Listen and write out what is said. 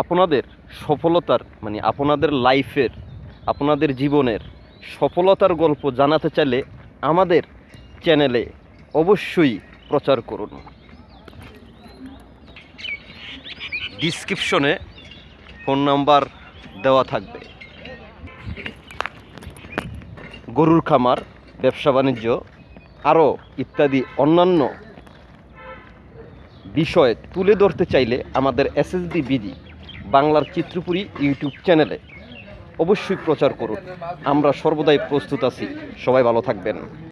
আপনাদের সফলতার মানে আপনাদের লাইফের, আপনাদের জীবনের সফলতার গল্প জানাতে চাইলে আমাদের চ্যানেলে অবশ্যই প্রচার করুন। ডিসক্রিপশনে ফোন নাম্বার দেওয়া থাকবে। গরুর খামার, ব্যবসা বাণিজ্য আরও ইত্যাদি অন্যান্য বিষয় তুলে ধরতে চাইলে আমাদের এসএসডি বিডি বাংলার চিত্রপুরী ইউটিউব চ্যানেলে অবশ্যই প্রচার করুন। আমরা সর্বদাই প্রস্তুত আছি। সবাই ভালো থাকবেন।